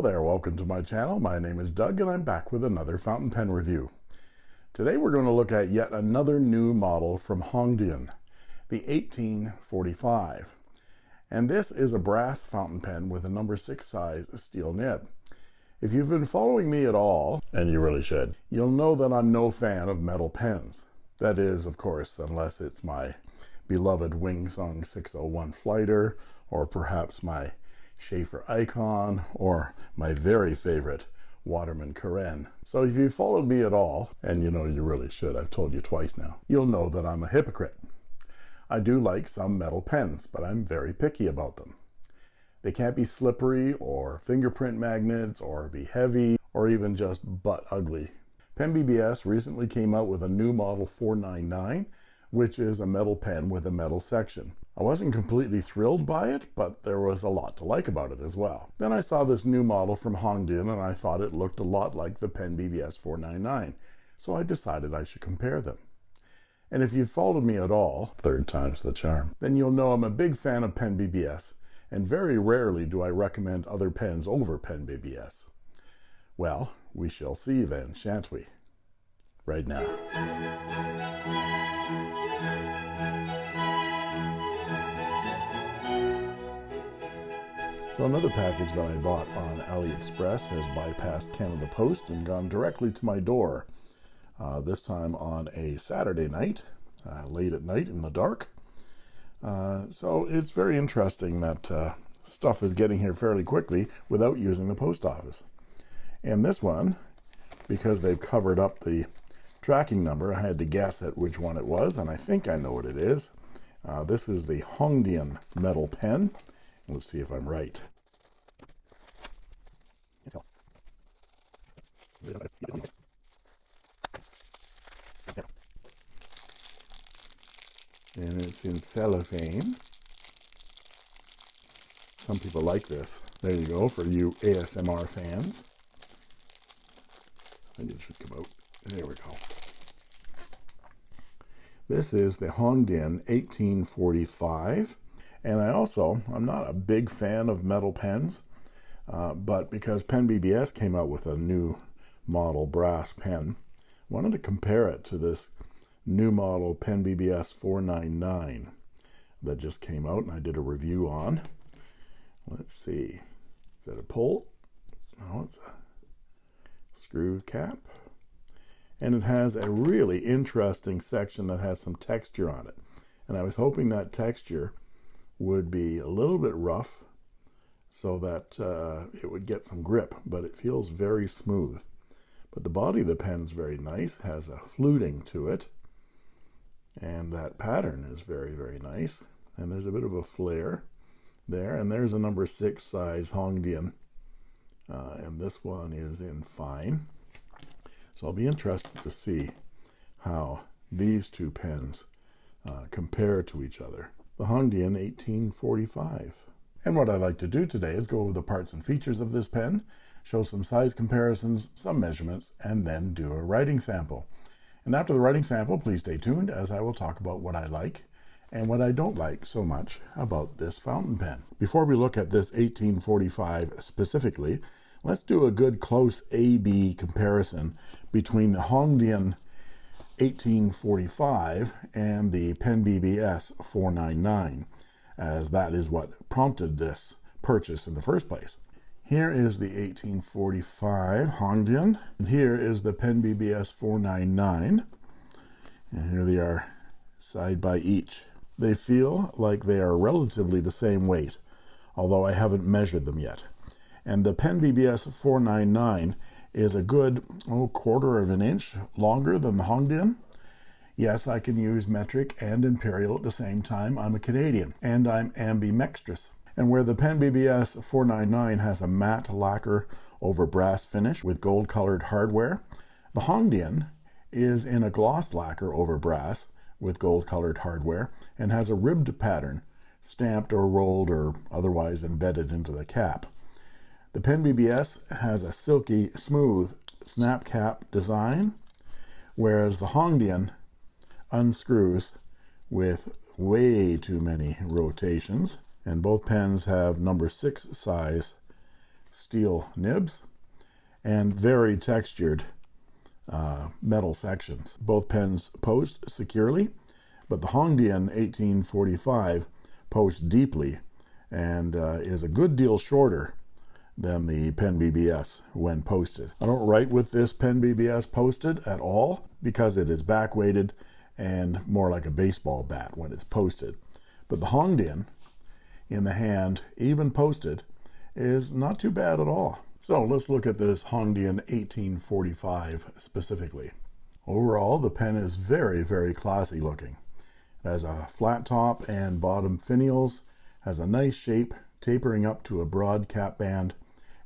Hello there, welcome to my channel. My name is Doug and I'm back with another fountain pen review. Today we're going to look at yet another new model from Hongdian, the 1845. And this is a brass fountain pen with a number 6 size steel nib. If you've been following me at all, and you really should, you'll know that I'm no fan of metal pens. That is, of course, unless it's my beloved Wingsung 601 Flighter, or perhaps my Sheaffer Icon, or my very favorite Waterman Carène. So if you followed me at all, and you know you really should, I've told you twice now, you'll know that I'm a hypocrite. I do like some metal pens, but I'm very picky about them. They can't be slippery or fingerprint magnets or be heavy or even just butt ugly. Pen BBS recently came out with a new model 499 which is a metal pen with a metal section. I wasn't completely thrilled by it, but there was a lot to like about it as well. Then I saw this new model from Hongdian and I thought it looked a lot like the Pen BBS 499, so I decided I should compare them. And if you've followed me at all, third time's the charm, then you'll know I'm a big fan of Pen BBS, and very rarely do I recommend other pens over Pen BBS. Well, we shall see then, shan't we? Right now. So another package that I bought on AliExpress has bypassed Canada Post and gone directly to my door. Uh, this time on a Saturday night, uh, late at night in the dark. Uh, so it's very interesting that uh, stuff is getting here fairly quickly without using the post office. And this one, because they've covered up the tracking number, I had to guess at which one it was, and I think I know what it is. Uh, this is the Hongdian metal pen. Let's see if I'm right. And it's in cellophane. Some people like this. There you go for you ASMR fans. I think it should come out. There we go. This is the Hongdian 1845 and I also I'm not a big fan of metal pens uh, but because Pen BBS came out with a new model brass pen wanted to compare it to this new model Pen BBS 499 that just came out and I did a review on. Let's see. Is that a pull? No it's a screw cap. And it has a really interesting section that has some texture on it. And I was hoping that texture would be a little bit rough so that uh, it would get some grip but it feels very smooth. But the body of the pen is very nice has a fluting to it and that pattern is very very nice and there's a bit of a flare there and there's a number six size Hongdian uh, and this one is in fine. So I'll be interested to see how these two pens uh, compare to each other the Hongdian 1845. And what I'd like to do today is go over the parts and features of this pen, show some size comparisons, some measurements, and then do a writing sample. And after the writing sample, please stay tuned as I will talk about what I like and what I don't like so much about this fountain pen. Before we look at this 1845 specifically, let's do a good close A-B comparison between the Hongdian 1845 and the Pen BBS 499 as that is what prompted this purchase in the first place. Here is the 1845 Hongdian and here is the Pen BBS 499 and here they are side by each. They feel like they are relatively the same weight although I haven't measured them yet and the Pen BBS 499 is a good oh, quarter of an inch longer than the Hongdian. Yes, I can use metric and imperial at the same time. I'm a Canadian and I'm ambidextrous. And where the Pen BBS 499 has a matte lacquer over brass finish with gold colored hardware, the Hongdian is in a gloss lacquer over brass with gold colored hardware and has a ribbed pattern stamped or rolled or otherwise embedded into the cap. The Pen BBS has a silky, smooth snap cap design, whereas the Hongdian unscrews with way too many rotations. And both pens have number six size steel nibs and very textured uh, metal sections. Both pens post securely, but the Hongdian 1845 posts deeply and uh, is a good deal shorter than the Pen BBS when posted. I don't write with this Pen BBS posted at all because it is back weighted and more like a baseball bat when it's posted. But the Hongdian in the hand, even posted, is not too bad at all. So let's look at this Hongdian 1845 specifically. Overall, the pen is very, very classy looking. It has a flat top and bottom finials, has a nice shape tapering up to a broad cap band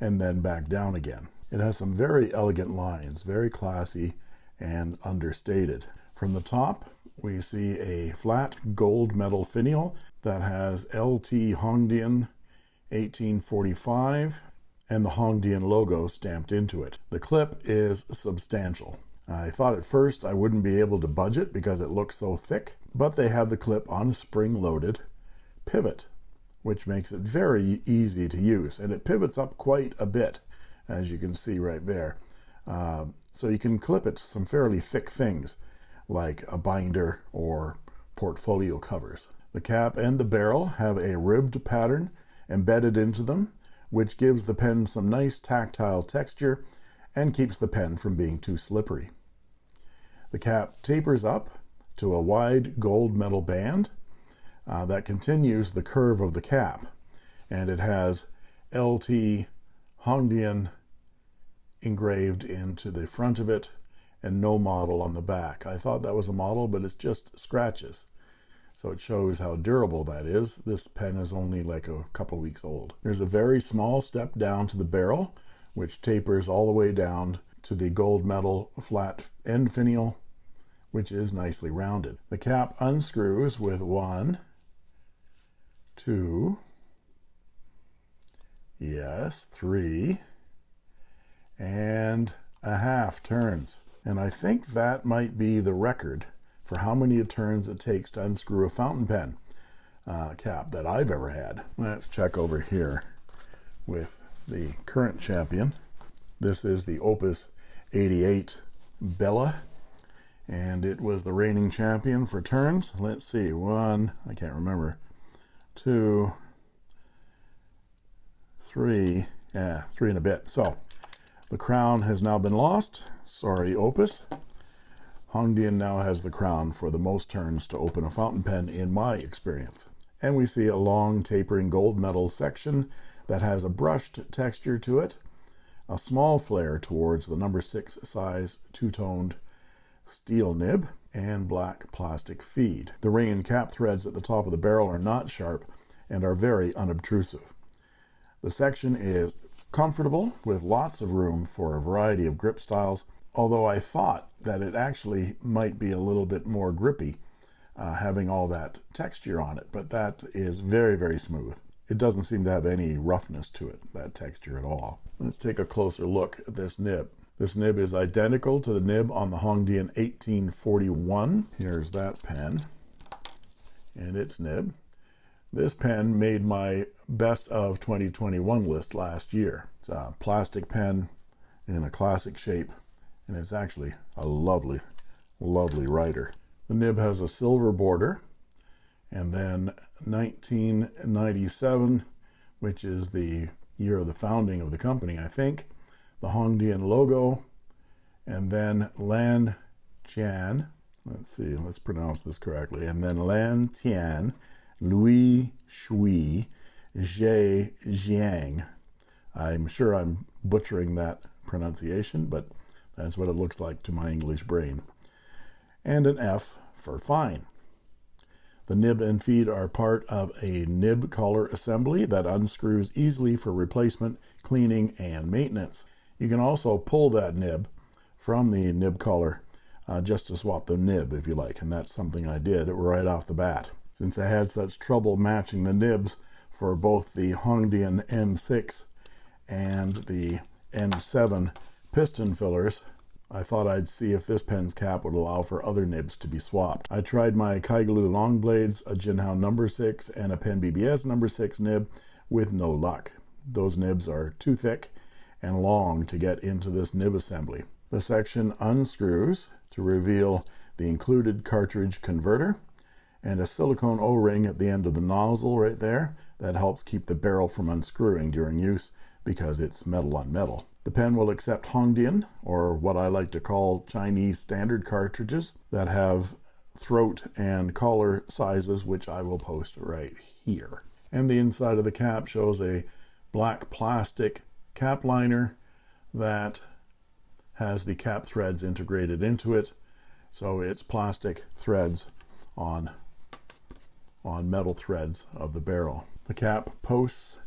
and then back down again. It has some very elegant lines, very classy and understated. From the top, we see a flat gold metal finial that has LT Hongdian 1845 and the Hongdian logo stamped into it. The clip is substantial. I thought at first I wouldn't be able to budget because it looks so thick, but they have the clip on a spring-loaded pivot, which makes it very easy to use. And it pivots up quite a bit, as you can see right there. Uh, so you can clip it to some fairly thick things, like a binder or portfolio covers. The cap and the barrel have a ribbed pattern embedded into them, which gives the pen some nice tactile texture and keeps the pen from being too slippery. The cap tapers up to a wide gold metal band uh, that continues the curve of the cap, and it has LT Hongdian engraved into the front of it and no model on the back. I thought that was a model, but it's just scratches. So it shows how durable that is. This pen is only like a couple weeks old. There's a very small step down to the barrel, which tapers all the way down to the gold metal flat end finial, which is nicely rounded. The cap unscrews with one, two, yes, three, and a half turns. And I think that might be the record for how many turns it takes to unscrew a fountain pen uh, cap that I've ever had. Let's check over here with the current champion. This is the Opus 88 Bella and it was the reigning champion for turns. Let's see, one, I can't remember, two, three, yeah, three and a bit. So the crown has now been lost. Sorry, Opus. Hongdian now has the crown for the most turns to open a fountain pen in my experience. And we see a long tapering gold metal section that has a brushed texture to it, a small flare towards the number six size two-toned steel nib, and black plastic feed. The ring and cap threads at the top of the barrel are not sharp and are very unobtrusive. The section is comfortable with lots of room for a variety of grip styles although I thought that it actually might be a little bit more grippy uh, having all that texture on it but that is very very smooth it doesn't seem to have any roughness to it that texture at all let's take a closer look at this nib this nib is identical to the nib on the Hongdian 1841 here's that pen and its nib this pen made my best of 2021 list last year. It's a plastic pen in a classic shape, and it's actually a lovely, lovely writer. The nib has a silver border, and then 1997, which is the year of the founding of the company, I think, the Hongdian logo, and then Lan Tian. Let's see, let's pronounce this correctly. And then Lan Tian Louis Shui Zhe Jiang. I'm sure I'm butchering that pronunciation, but that's what it looks like to my English brain. And an F for fine. The nib and feed are part of a nib collar assembly that unscrews easily for replacement, cleaning, and maintenance. You can also pull that nib from the nib collar uh, just to swap the nib if you like, and that's something I did right off the bat since I had such trouble matching the nibs for both the Hongdian N6 and the N7 piston fillers I thought I'd see if this pen's cap would allow for other nibs to be swapped. I tried my Kaigelu long blades, a Jinhao number 6, and a Pen BBS number 6 nib with no luck. those nibs are too thick and long to get into this nib assembly. The section unscrews to reveal the included cartridge converter and a silicone o-ring at the end of the nozzle right there that helps keep the barrel from unscrewing during use because it's metal on metal the pen will accept Hongdian or what I like to call Chinese standard cartridges that have throat and collar sizes which I will post right here and the inside of the cap shows a black plastic cap liner that has the cap threads integrated into it. So it's plastic threads on on metal threads of the barrel. The cap posts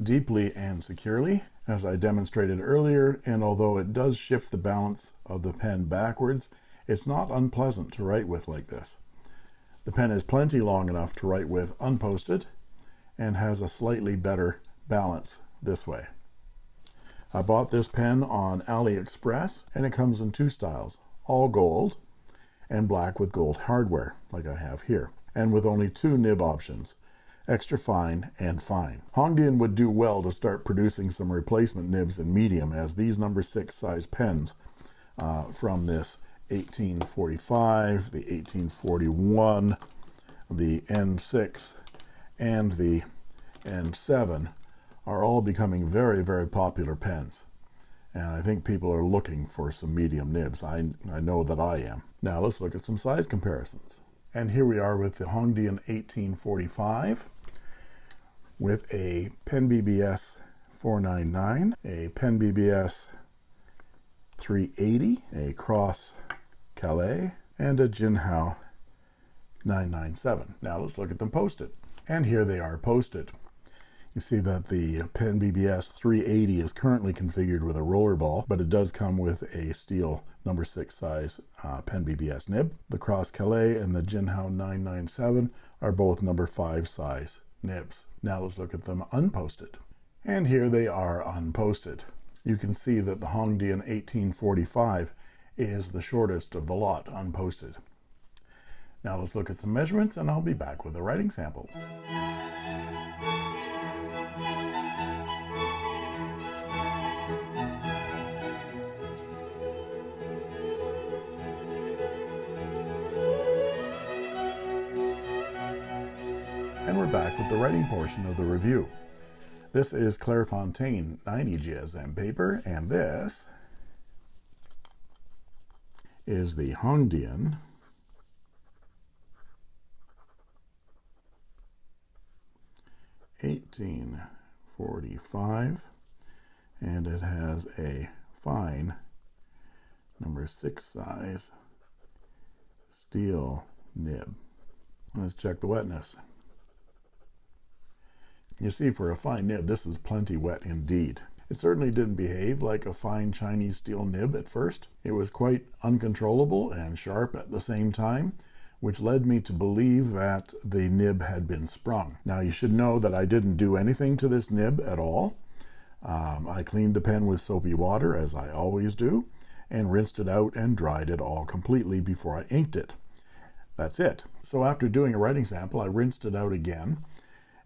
deeply and securely as I demonstrated earlier and although it does shift the balance of the pen backwards it's not unpleasant to write with like this. The pen is plenty long enough to write with unposted and has a slightly better balance this way I bought this pen on AliExpress and it comes in two styles all gold and black with gold hardware like I have here and with only two nib options extra fine and fine. Hongdian would do well to start producing some replacement nibs in medium as these number six size pens uh, from this 1845 the 1841 the N6 and the N7 are all becoming very very popular pens. And I think people are looking for some medium nibs. I, I know that I am. Now let's look at some size comparisons. And here we are with the Hongdian 1845 with a Pen BBS 499 a Pen BBS 380 a Cross Calais and a Jinhao 997 now let's look at them posted. And here they are posted you see that the Pen BBS 380 is currently configured with a roller ball but it does come with a steel number six size uh, Pen BBS nib. The Cross Calais and the Jinhao 997 are both number five size nibs. Now let's look at them unposted. And here they are unposted. You can see that the Hongdian 1845 is the shortest of the lot unposted. Now let's look at some measurements and I'll be back with a writing sample the writing portion of the review. This is Clairefontaine 90 GSM paper and this is the Hongdian Eighteen forty-five, and it has a fine number six size steel nib. Let's check the wetness you see for a fine nib this is plenty wet indeed. It certainly didn't behave like a fine Chinese steel nib at first. It was quite uncontrollable and sharp at the same time which led me to believe that the nib had been sprung. Now you should know that I didn't do anything to this nib at all. Um, I cleaned the pen with soapy water as I always do and rinsed it out and dried it all completely before I inked it. That's it. So after doing a writing sample I rinsed it out again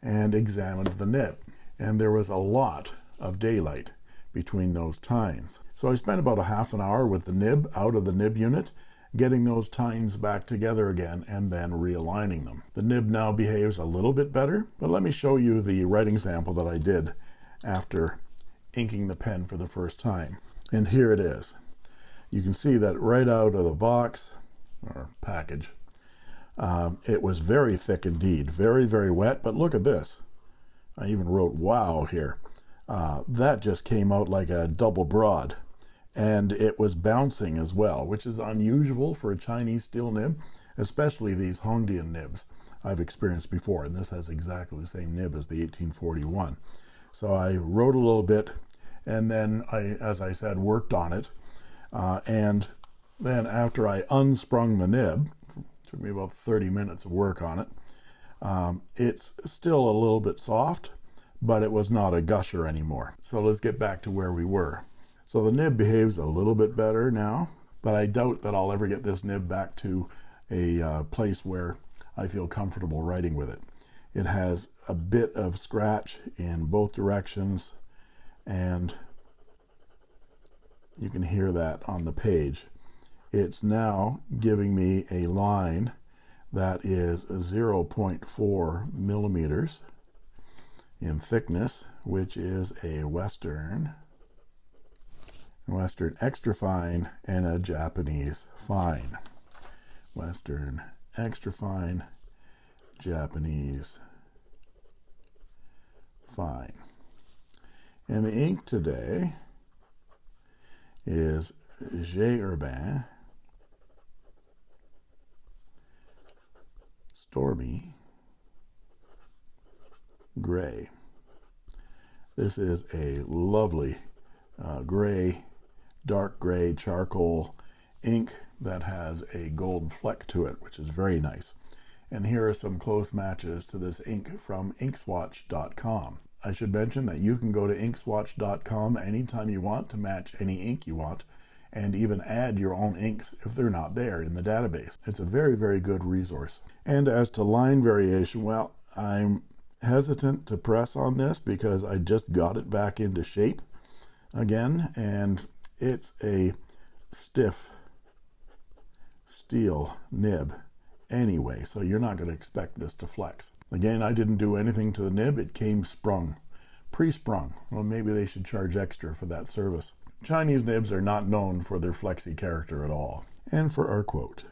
and examined the nib and there was a lot of daylight between those tines. So I spent about a half an hour with the nib out of the nib unit getting those tines back together again and then realigning them. The nib now behaves a little bit better but let me show you the writing sample that I did after inking the pen for the first time. And here it is. You can see that right out of the box or package um, it was very thick indeed very very wet but look at this. I even wrote wow here. Uh, that just came out like a double broad and it was bouncing as well which is unusual for a Chinese steel nib especially these Hongdian nibs I've experienced before and this has exactly the same nib as the 1841 so I wrote a little bit and then I as I said worked on it uh, and then after I unsprung the nib took me about 30 minutes of work on it. Um, it's still a little bit soft but it was not a gusher anymore. So let's get back to where we were. So the nib behaves a little bit better now but I doubt that I'll ever get this nib back to a uh, place where I feel comfortable writing with it. It has a bit of scratch in both directions and you can hear that on the page it's now giving me a line that is 0.4 millimeters in thickness which is a western western extra fine and a japanese fine western extra fine japanese fine and the ink today is J. Herbin Stormy Gray. This is a lovely uh, gray, dark gray charcoal ink that has a gold fleck to it, which is very nice. And here are some close matches to this ink from inkswatch.com. I should mention that you can go to inkswatch.com anytime you want to match any ink you want and even add your own inks if they're not there in the database. It's a very, very good resource. And as to line variation, well, I'm hesitant to press on this because I just got it back into shape again and it's a stiff steel nib anyway so you're not going to expect this to flex again I didn't do anything to the nib it came sprung pre-sprung well maybe they should charge extra for that service Chinese nibs are not known for their flexy character at all. And for our quote.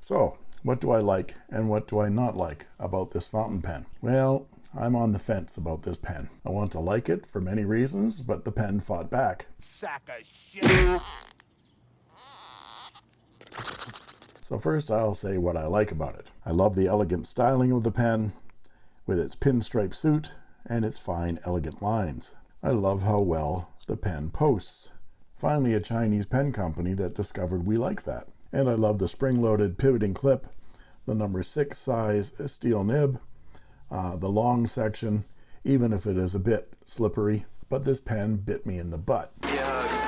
So, what do I like and what do I not like about this fountain pen? Well, I'm on the fence about this pen. I want to like it for many reasons, but the pen fought back. Sack of shit. So first I'll say what I like about it. I love the elegant styling of the pen with its pinstripe suit and its fine elegant lines. I love how well the pen posts. Finally a Chinese pen company that discovered we like that and I love the spring-loaded pivoting clip the number six size steel nib uh, the long section even if it is a bit slippery but this pen bit me in the butt. Yeah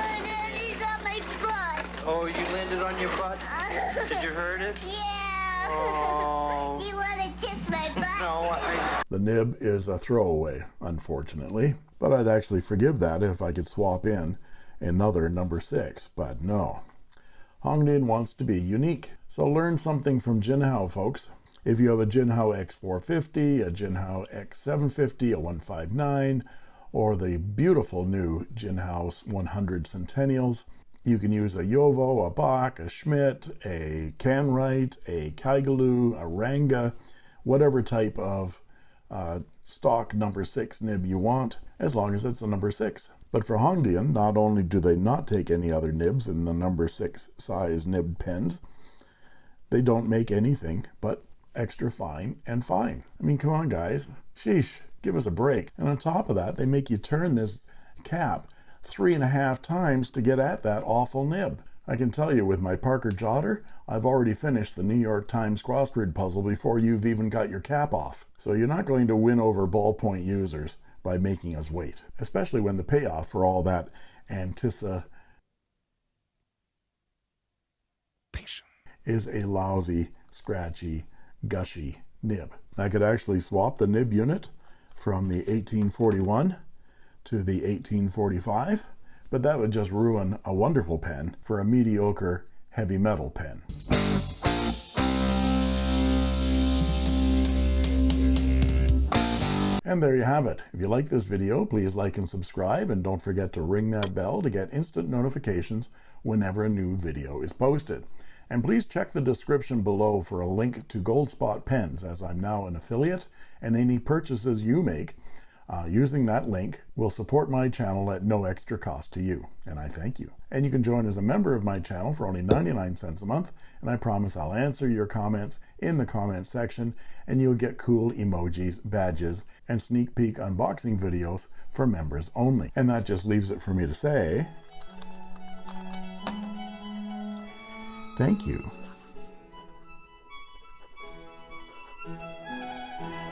oh you landed on your butt? Did you hurt it? Yeah. Oh. you want to kiss my butt? No I... the nib is a throwaway unfortunately but I'd actually forgive that if I could swap in another number six but no Hongdian wants to be unique. So learn something from Jinhao, folks. If you have a Jinhao X450, a Jinhao X750, a 159, or the beautiful new Jinhao 100 Centennials, you can use a JoWo, a Bock, a Schmidt, a Kanrite, a Kaigelu, a Ranga, whatever type of uh, stock number six nib you want, as long as it's a number six. But for Hongdian, not only do they not take any other nibs in the number six size nib pens, they don't make anything but extra fine and fine. I mean, come on, guys. Sheesh, give us a break. And on top of that, they make you turn this cap three and a half times to get at that awful nib. I can tell you with my Parker Jotter, I've already finished the New York Times crossword puzzle before you've even got your cap off. So you're not going to win over ballpoint users by making us wait, especially when the payoff for all that anticipation is a lousy, scratchy, gushy nib. I could actually swap the nib unit from the 1841 to the 1845, but that would just ruin a wonderful pen for a mediocre heavy metal pen. And there you have it. If you like this video, please like and subscribe, and don't forget to ring that bell to get instant notifications whenever a new video is posted. And please check the description below for a link to Goldspot Pens, as I'm now an affiliate, and any purchases you make uh, using that link will support my channel at no extra cost to you, and I thank you. And you can join as a member of my channel for only 99 cents a month, and I promise I'll answer your comments in the comments section, and you'll get cool emojis, badges, and sneak peek unboxing videos for members only. And that just leaves it for me to say, thank you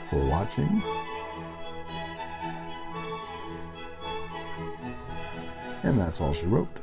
for watching And that's all she wrote.